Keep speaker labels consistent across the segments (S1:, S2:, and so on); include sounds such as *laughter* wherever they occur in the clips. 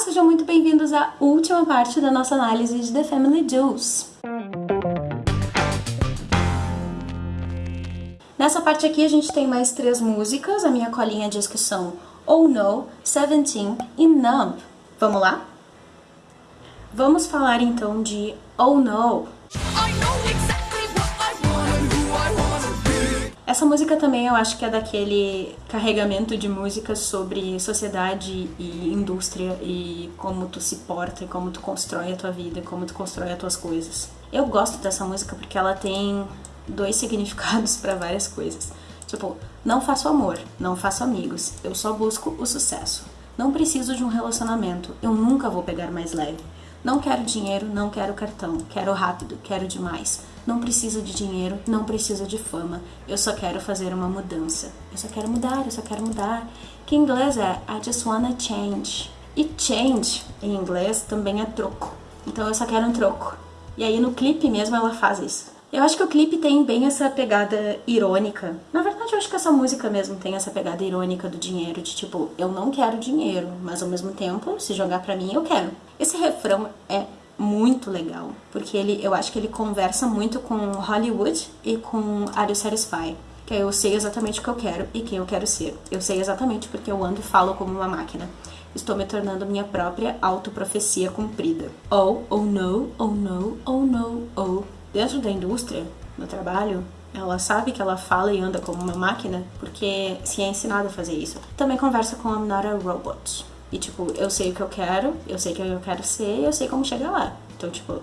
S1: sejam muito bem-vindos à última parte da nossa análise de The Family Jewels. Nessa parte aqui a gente tem mais três músicas, a minha colinha diz que são Oh No, Seventeen e Numb. Vamos lá? Vamos falar então de Oh No. Essa música também eu acho que é daquele carregamento de músicas sobre sociedade e indústria e como tu se porta e como tu constrói a tua vida, como tu constrói as tuas coisas. Eu gosto dessa música porque ela tem dois significados para várias coisas. Tipo, não faço amor, não faço amigos, eu só busco o sucesso. Não preciso de um relacionamento, eu nunca vou pegar mais leve. Não quero dinheiro, não quero cartão, quero rápido, quero demais. Não preciso de dinheiro, não preciso de fama. Eu só quero fazer uma mudança. Eu só quero mudar, eu só quero mudar. Que em inglês é I just wanna change. E change em inglês também é troco. Então eu só quero um troco. E aí no clipe mesmo ela faz isso. Eu acho que o clipe tem bem essa pegada irônica. Na verdade, eu acho que essa música mesmo tem essa pegada irônica do dinheiro, de tipo, eu não quero dinheiro, mas ao mesmo tempo, se jogar pra mim, eu quero. Esse refrão é muito legal, porque ele, eu acho que ele conversa muito com Hollywood e com Are You Satisfied? Que eu sei exatamente o que eu quero e quem eu quero ser. Eu sei exatamente porque eu ando e falo como uma máquina. Estou me tornando minha própria autoprofecia cumprida. Oh, oh no, oh no, oh no, oh. Dentro da indústria, no trabalho, ela sabe que ela fala e anda como uma máquina porque se é ensinada a fazer isso. Também conversa com a robot. E, tipo, eu sei o que eu quero, eu sei o que eu quero ser, eu sei como chegar lá. Então, tipo,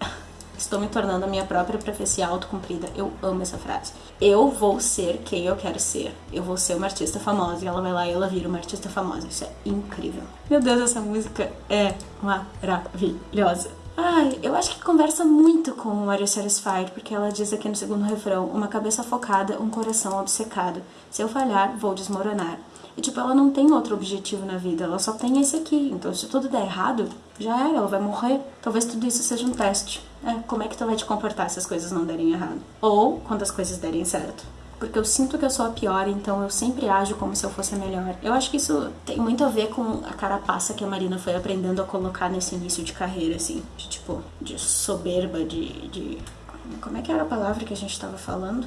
S1: *laughs* estou me tornando a minha própria profecia autocumprida. Eu amo essa frase. Eu vou ser quem eu quero ser. Eu vou ser uma artista famosa. E ela vai lá e ela vira uma artista famosa. Isso é incrível. Meu Deus, essa música é maravilhosa. Ai, eu acho que conversa muito com Maria Satisfied, porque ela diz aqui no segundo refrão: uma cabeça focada, um coração obcecado. Se eu falhar, vou desmoronar. E, tipo, ela não tem outro objetivo na vida, ela só tem esse aqui. Então, se tudo der errado, já era, ela vai morrer. Talvez tudo isso seja um teste. É, como é que tu vai te comportar se as coisas não derem errado? Ou quando as coisas derem certo. Porque eu sinto que eu sou a pior, então eu sempre ajo como se eu fosse a melhor. Eu acho que isso tem muito a ver com a carapaça que a Marina foi aprendendo a colocar nesse início de carreira, assim. De, tipo, de soberba, de, de... Como é que era a palavra que a gente estava falando?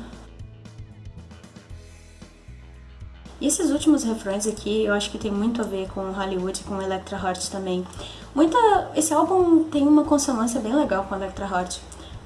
S1: E esses últimos refrões aqui, eu acho que tem muito a ver com Hollywood com Electra Heart também. Muita, esse álbum tem uma consonância bem legal com Electra Heart.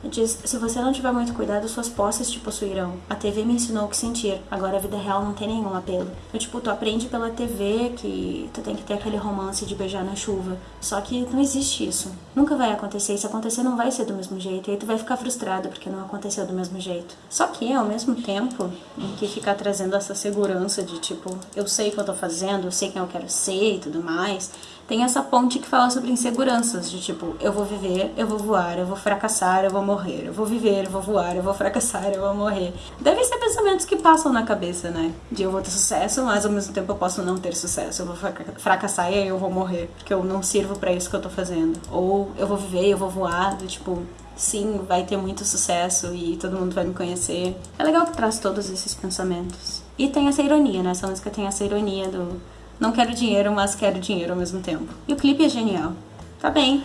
S1: Diz, se você não tiver muito cuidado, suas posses te possuirão. A TV me ensinou o que sentir, agora a vida real não tem nenhum apelo. Eu, tipo, tu aprende pela TV que tu tem que ter aquele romance de beijar na chuva. Só que não existe isso. Nunca vai acontecer. E se acontecer, não vai ser do mesmo jeito. E aí tu vai ficar frustrado porque não aconteceu do mesmo jeito. Só que, ao mesmo tempo, em que ficar trazendo essa segurança de, tipo, eu sei o que eu tô fazendo, eu sei quem eu quero ser e tudo mais tem essa ponte que fala sobre inseguranças, de tipo, eu vou viver, eu vou voar, eu vou fracassar, eu vou morrer, eu vou viver, eu vou voar, eu vou fracassar, eu vou morrer. Devem ser pensamentos que passam na cabeça, né? De eu vou ter sucesso, mas ao mesmo tempo eu posso não ter sucesso, eu vou fracassar e aí eu vou morrer, porque eu não sirvo para isso que eu tô fazendo. Ou eu vou viver, eu vou voar, do tipo, sim, vai ter muito sucesso e todo mundo vai me conhecer. É legal que traz todos esses pensamentos. E tem essa ironia, né? Essa música tem essa ironia do não quero dinheiro, mas quero dinheiro ao mesmo tempo. E o clipe é genial. Tá bem,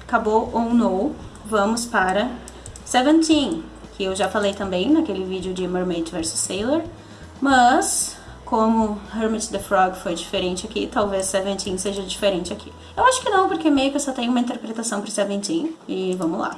S1: acabou ou no. Vamos para Seventeen, que eu já falei também naquele vídeo de Mermaid vs Sailor. Mas, como Hermit the Frog foi diferente aqui, talvez Seventeen seja diferente aqui. Eu acho que não, porque meio que eu só tenho uma interpretação para Seventeen. E vamos lá.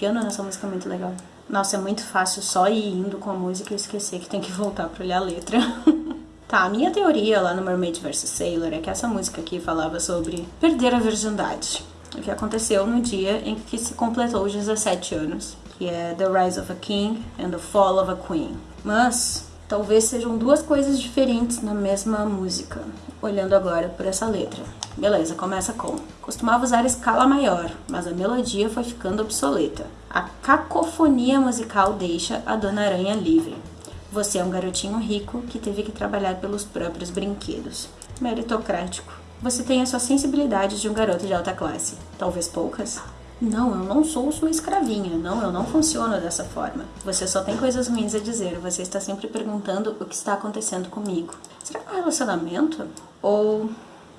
S1: Piano nessa música é muito legal. Nossa, é muito fácil só ir indo com a música e esquecer que tem que voltar pra olhar a letra. *laughs* tá, a minha teoria lá no Mermaid vs Sailor é que essa música aqui falava sobre perder a virgindade. O que aconteceu no dia em que se completou os 17 anos, que é The Rise of a King and the Fall of a Queen. Mas talvez sejam duas coisas diferentes na mesma música, olhando agora por essa letra. Beleza, começa com. Costumava usar escala maior, mas a melodia foi ficando obsoleta. A cacofonia musical deixa a Dona Aranha livre. Você é um garotinho rico que teve que trabalhar pelos próprios brinquedos. Meritocrático. Você tem a sua sensibilidade de um garoto de alta classe. Talvez poucas. Não, eu não sou sua escravinha. Não, eu não funciono dessa forma. Você só tem coisas ruins a dizer. Você está sempre perguntando o que está acontecendo comigo. Será que é um relacionamento? Ou.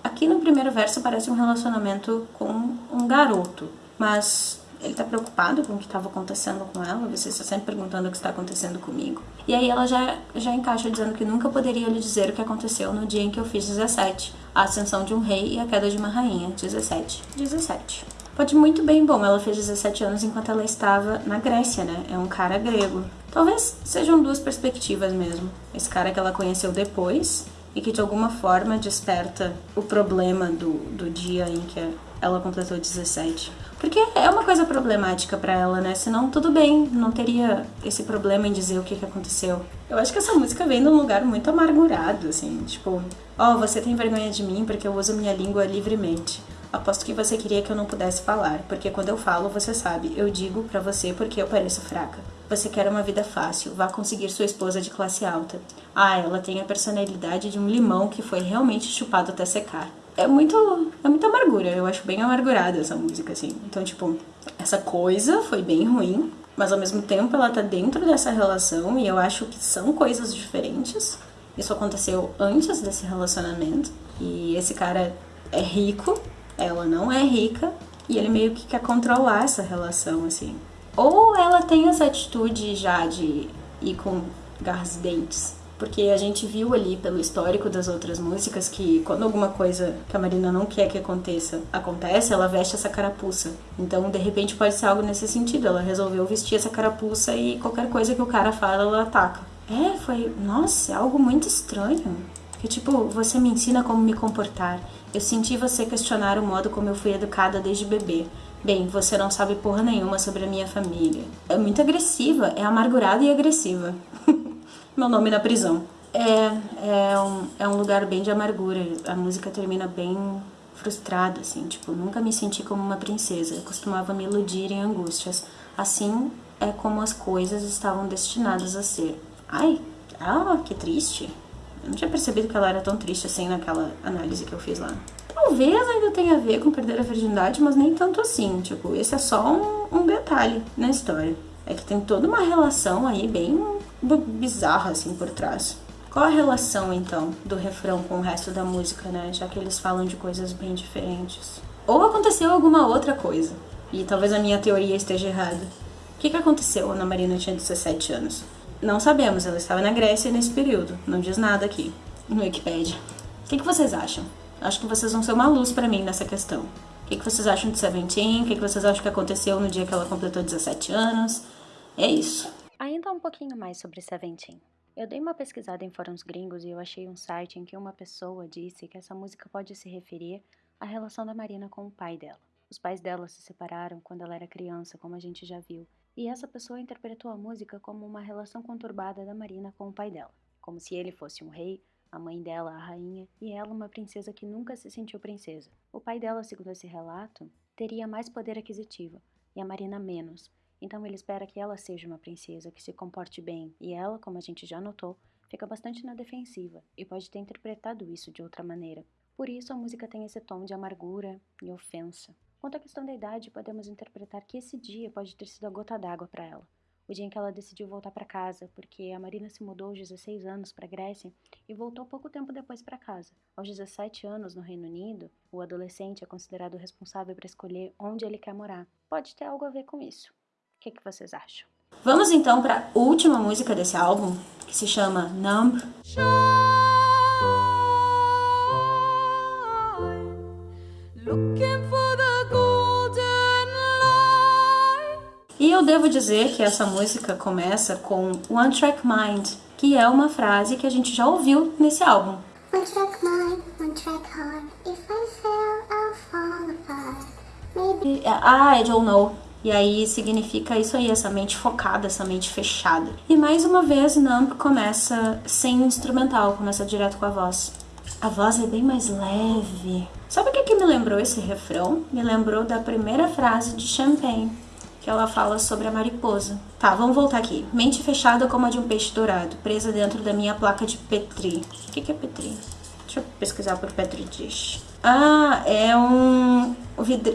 S1: Aqui no primeiro verso parece um relacionamento com um garoto. Mas ele tá preocupado com o que estava acontecendo com ela, você está sempre perguntando o que está acontecendo comigo. E aí ela já, já encaixa dizendo que nunca poderia lhe dizer o que aconteceu no dia em que eu fiz 17, a ascensão de um rei e a queda de uma rainha, 17. 17. Pode muito bem, bom, ela fez 17 anos enquanto ela estava na Grécia, né? É um cara grego. Talvez sejam duas perspectivas mesmo. Esse cara que ela conheceu depois e que de alguma forma desperta o problema do, do dia em que ela completou 17. Porque é uma coisa problemática para ela, né? Senão tudo bem, não teria esse problema em dizer o que, que aconteceu. Eu acho que essa música vem de um lugar muito amargurado, assim, tipo, ó, oh, você tem vergonha de mim porque eu uso minha língua livremente. Aposto que você queria que eu não pudesse falar, porque quando eu falo, você sabe, eu digo para você porque eu pareço fraca. Você quer uma vida fácil, vá conseguir sua esposa de classe alta. Ah, ela tem a personalidade de um limão que foi realmente chupado até secar é muito é muita amargura. Eu acho bem amargurada essa música assim. Então, tipo, essa coisa foi bem ruim, mas ao mesmo tempo ela tá dentro dessa relação e eu acho que são coisas diferentes. Isso aconteceu antes desse relacionamento e esse cara é rico, ela não é rica e ele meio que quer controlar essa relação assim. Ou ela tem essa atitude já de ir com garras dentes porque a gente viu ali pelo histórico das outras músicas que quando alguma coisa que a Marina não quer que aconteça acontece, ela veste essa carapuça. Então, de repente, pode ser algo nesse sentido. Ela resolveu vestir essa carapuça e qualquer coisa que o cara fala, ela ataca. É, foi. Nossa, é algo muito estranho. Que tipo, você me ensina como me comportar. Eu senti você questionar o modo como eu fui educada desde bebê. Bem, você não sabe porra nenhuma sobre a minha família. É muito agressiva, é amargurada e agressiva. *laughs* Meu nome na prisão. É, é, um, é um lugar bem de amargura. A música termina bem frustrada, assim. Tipo, nunca me senti como uma princesa. Eu costumava me iludir em angústias. Assim é como as coisas estavam destinadas a ser. Ai, ah, que triste. Eu não tinha percebido que ela era tão triste assim naquela análise que eu fiz lá. Talvez ainda tenha a ver com perder a virgindade, mas nem tanto assim. Tipo, esse é só um, um detalhe na história. É que tem toda uma relação aí bem bizarra assim por trás. Qual a relação então do refrão com o resto da música, né? Já que eles falam de coisas bem diferentes. Ou aconteceu alguma outra coisa, e talvez a minha teoria esteja errada. O que, que aconteceu quando a Marina tinha 17 anos? Não sabemos, ela estava na Grécia nesse período, não diz nada aqui no Wikipedia. O que, que vocês acham? Acho que vocês vão ser uma luz para mim nessa questão. O que, que vocês acham de Seventeen? O que, que vocês acham que aconteceu no dia que ela completou 17 anos? É isso.
S2: Ainda um pouquinho mais sobre Seventeen. Eu dei uma pesquisada em fóruns gringos e eu achei um site em que uma pessoa disse que essa música pode se referir à relação da Marina com o pai dela. Os pais dela se separaram quando ela era criança, como a gente já viu, e essa pessoa interpretou a música como uma relação conturbada da Marina com o pai dela, como se ele fosse um rei, a mãe dela a rainha e ela uma princesa que nunca se sentiu princesa. O pai dela, segundo esse relato, teria mais poder aquisitivo e a Marina menos, então ele espera que ela seja uma princesa que se comporte bem, e ela, como a gente já notou, fica bastante na defensiva e pode ter interpretado isso de outra maneira. Por isso a música tem esse tom de amargura e ofensa. Quanto à questão da idade, podemos interpretar que esse dia pode ter sido a gota d'água para ela. O dia em que ela decidiu voltar para casa, porque a Marina se mudou aos 16 anos para a Grécia e voltou pouco tempo depois para casa. Aos 17 anos no Reino Unido, o adolescente é considerado responsável para escolher onde ele quer morar. Pode ter algo a ver com isso. O que, que vocês acham?
S1: Vamos então para a última música desse álbum, que se chama Numb. E eu devo dizer que essa música começa com One Track Mind, que é uma frase que a gente já ouviu nesse álbum. One track mind, one track heart. If I fail, I'll fall apart. Maybe... Ah, I don't know. E aí significa isso aí, essa mente focada, essa mente fechada. E mais uma vez, Numb começa sem instrumental, começa direto com a voz. A voz é bem mais leve. Sabe o que, que me lembrou esse refrão? Me lembrou da primeira frase de Champagne, que ela fala sobre a mariposa. Tá, vamos voltar aqui. Mente fechada como a de um peixe dourado, presa dentro da minha placa de Petri. O que, que é Petri? Deixa eu pesquisar por Petri Dish. Ah, é um,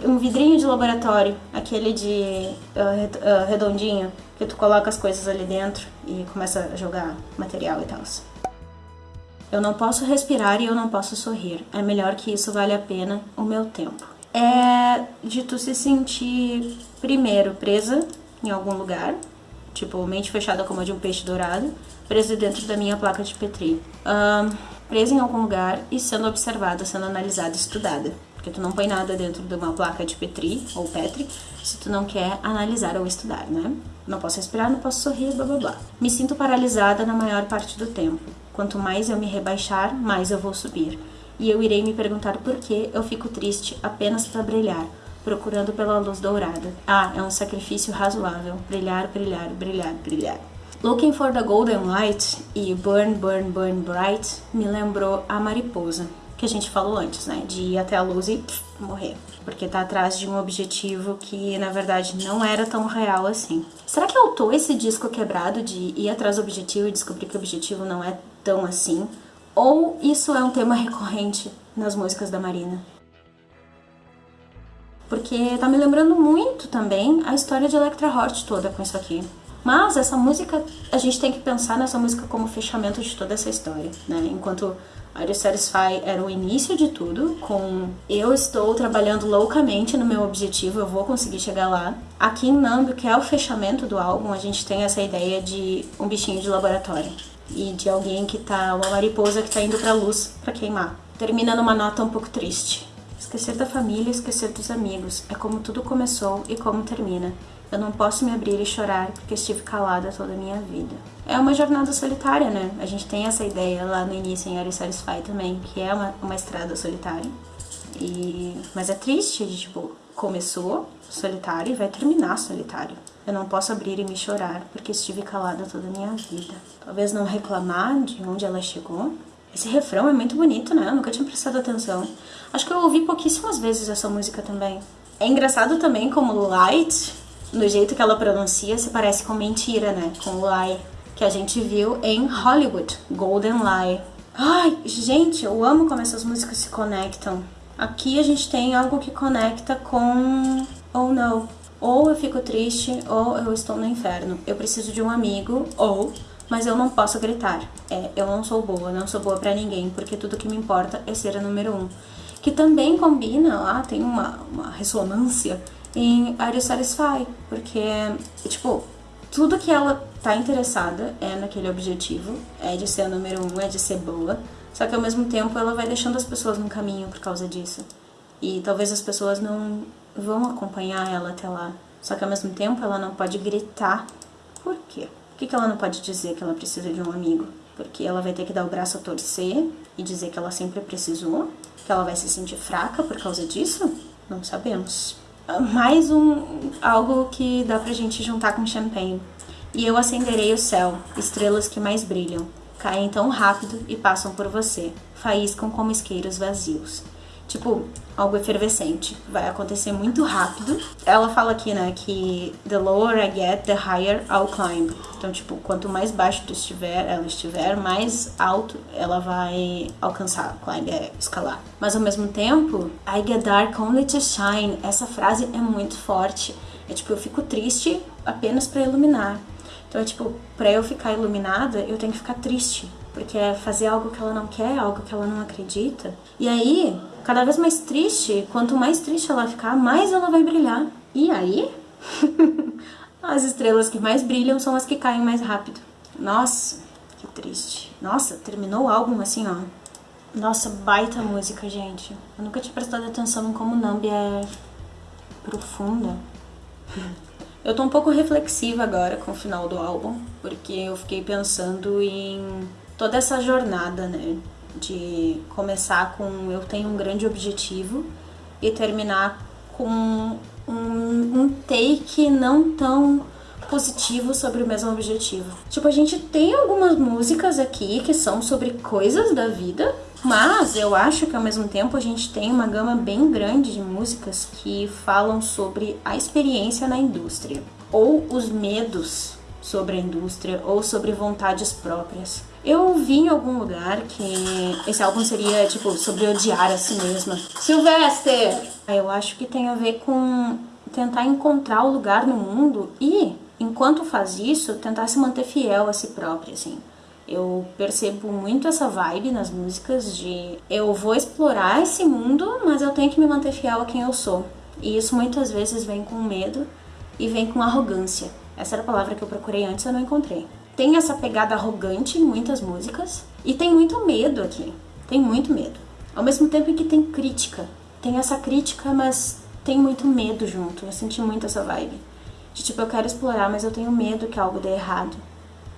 S1: um vidrinho de laboratório, aquele de uh, redondinho, que tu coloca as coisas ali dentro e começa a jogar material e tal. Eu não posso respirar e eu não posso sorrir. É melhor que isso vale a pena o meu tempo. É de tu se sentir primeiro presa em algum lugar, tipo mente fechada como a de um peixe dourado, presa dentro da minha placa de Petri. Presa em algum lugar e sendo observada, sendo analisada, estudada. Porque tu não põe nada dentro de uma placa de Petri ou Petri se tu não quer analisar ou estudar, né? Não posso respirar, não posso sorrir, blá blá blá. Me sinto paralisada na maior parte do tempo. Quanto mais eu me rebaixar, mais eu vou subir. E eu irei me perguntar por que eu fico triste apenas para brilhar, procurando pela luz dourada. Ah, é um sacrifício razoável. Brilhar, brilhar, brilhar, brilhar. Looking for the Golden Light e Burn, Burn, Burn Bright me lembrou a mariposa, que a gente falou antes, né? De ir até a luz e pff, morrer. Porque tá atrás de um objetivo que na verdade não era tão real assim. Será que eu tô esse disco quebrado de ir atrás do objetivo e descobrir que o objetivo não é tão assim? Ou isso é um tema recorrente nas músicas da Marina? Porque tá me lembrando muito também a história de Electra Hort toda com isso aqui. Mas essa música, a gente tem que pensar nessa música como fechamento de toda essa história, né? Enquanto Are You Satisfied era o início de tudo, com eu estou trabalhando loucamente no meu objetivo, eu vou conseguir chegar lá. Aqui em Nambu, que é o fechamento do álbum, a gente tem essa ideia de um bichinho de laboratório e de alguém que tá, uma mariposa que tá indo pra luz para queimar. Termina numa nota um pouco triste. Esquecer da família, esquecer dos amigos, é como tudo começou e como termina. Eu não posso me abrir e chorar porque estive calada toda a minha vida. É uma jornada solitária, né? A gente tem essa ideia lá no início em Are Satisfy também, que é uma, uma estrada solitária. E... Mas é triste, tipo, começou solitário e vai terminar solitário. Eu não posso abrir e me chorar porque estive calada toda a minha vida. Talvez não reclamar de onde ela chegou. Esse refrão é muito bonito, né? Eu nunca tinha prestado atenção. Acho que eu ouvi pouquíssimas vezes essa música também. É engraçado também como Light no jeito que ela pronuncia, se parece com mentira, né? Com lie, que a gente viu em Hollywood, Golden Lie. Ai, gente, eu amo como essas músicas se conectam. Aqui a gente tem algo que conecta com Oh No. Ou eu fico triste, ou eu estou no inferno. Eu preciso de um amigo, ou mas eu não posso gritar. É, eu não sou boa, não sou boa para ninguém, porque tudo que me importa é ser a número um. Que também combina, lá tem uma, uma ressonância em Are You Satisfied? Porque, tipo, tudo que ela tá interessada é naquele objetivo, é de ser a número um, é de ser boa, só que ao mesmo tempo ela vai deixando as pessoas no caminho por causa disso. E talvez as pessoas não vão acompanhar ela até lá. Só que ao mesmo tempo ela não pode gritar. Por quê? Por que, que ela não pode dizer que ela precisa de um amigo? Porque ela vai ter que dar o braço a torcer e dizer que ela sempre precisou? Que ela vai se sentir fraca por causa disso? Não sabemos mais um algo que dá pra gente juntar com champanhe. E eu acenderei o céu, estrelas que mais brilham, caem tão rápido e passam por você, faíscam como isqueiros vazios tipo, algo efervescente. Vai acontecer muito rápido. Ela fala aqui, né, que the lower I get, the higher I'll climb. Então, tipo, quanto mais baixo tu estiver, ela estiver, mais alto ela vai alcançar. Climb é escalar. Mas ao mesmo tempo, I get dark only to shine. Essa frase é muito forte. É tipo, eu fico triste apenas para iluminar. Então é tipo, pra eu ficar iluminada, eu tenho que ficar triste. Porque é fazer algo que ela não quer, algo que ela não acredita. E aí, cada vez mais triste, quanto mais triste ela ficar, mais ela vai brilhar. E aí, *laughs* as estrelas que mais brilham são as que caem mais rápido. Nossa, que triste. Nossa, terminou o álbum assim, ó. Nossa, baita música, gente. Eu nunca tinha prestado atenção em como Nambi é profunda. Eu tô um pouco reflexiva agora com o final do álbum, porque eu fiquei pensando em toda essa jornada, né? De começar com eu tenho um grande objetivo e terminar com um, um take não tão positivo sobre o mesmo objetivo. Tipo, a gente tem algumas músicas aqui que são sobre coisas da vida, mas eu acho que ao mesmo tempo a gente tem uma gama bem grande de músicas que falam sobre a experiência na indústria ou os medos sobre a indústria ou sobre vontades próprias. Eu vi em algum lugar que esse álbum seria tipo sobre odiar a si mesma. Sylvester! Eu acho que tem a ver com tentar encontrar o lugar no mundo e, enquanto faz isso, tentar se manter fiel a si própria, assim. Eu percebo muito essa vibe nas músicas de eu vou explorar esse mundo, mas eu tenho que me manter fiel a quem eu sou. E isso muitas vezes vem com medo e vem com arrogância. Essa era a palavra que eu procurei antes e eu não encontrei. Tem essa pegada arrogante em muitas músicas e tem muito medo aqui. Tem muito medo. Ao mesmo tempo que tem crítica. Tem essa crítica, mas tem muito medo junto. Eu senti muito essa vibe. De tipo, eu quero explorar, mas eu tenho medo que algo dê errado.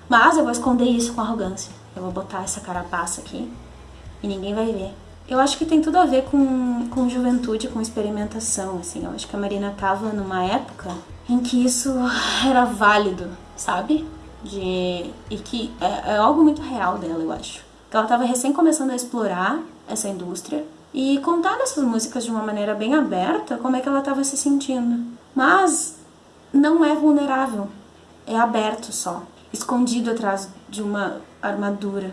S1: Mas eu vou esconder isso com arrogância. Eu vou botar essa carapaça aqui e ninguém vai ver. Eu acho que tem tudo a ver com, com juventude, com experimentação, assim. Eu acho que a Marina tava numa época em que isso era válido, sabe? De, e que é, é algo muito real dela, eu acho. Que ela tava recém começando a explorar essa indústria e contar nessas músicas de uma maneira bem aberta como é que ela estava se sentindo. Mas não é vulnerável, é aberto só escondido atrás de uma armadura.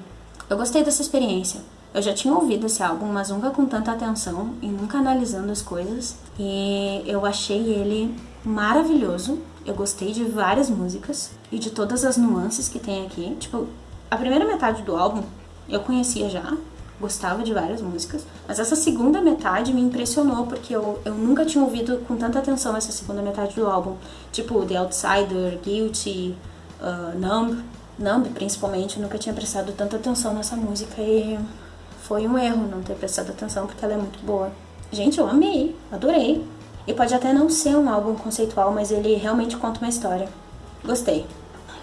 S1: Eu gostei dessa experiência. Eu já tinha ouvido esse álbum, mas nunca com tanta atenção e nunca analisando as coisas. E eu achei ele maravilhoso. Eu gostei de várias músicas e de todas as nuances que tem aqui. Tipo, a primeira metade do álbum eu conhecia já, gostava de várias músicas, mas essa segunda metade me impressionou porque eu, eu nunca tinha ouvido com tanta atenção essa segunda metade do álbum. Tipo, The Outsider, Guilty, uh, Numb, Numb principalmente, nunca tinha prestado tanta atenção nessa música e foi um erro não ter prestado atenção porque ela é muito boa. Gente, eu amei, adorei. E pode até não ser um álbum conceitual, mas ele realmente conta uma história. Gostei.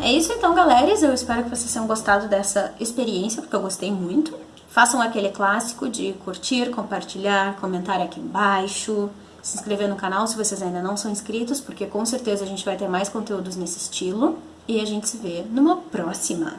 S1: É isso então, galera. Eu espero que vocês tenham gostado dessa experiência, porque eu gostei muito. Façam aquele clássico de curtir, compartilhar, comentar aqui embaixo, se inscrever no canal se vocês ainda não são inscritos, porque com certeza a gente vai ter mais conteúdos nesse estilo. E a gente se vê numa próxima.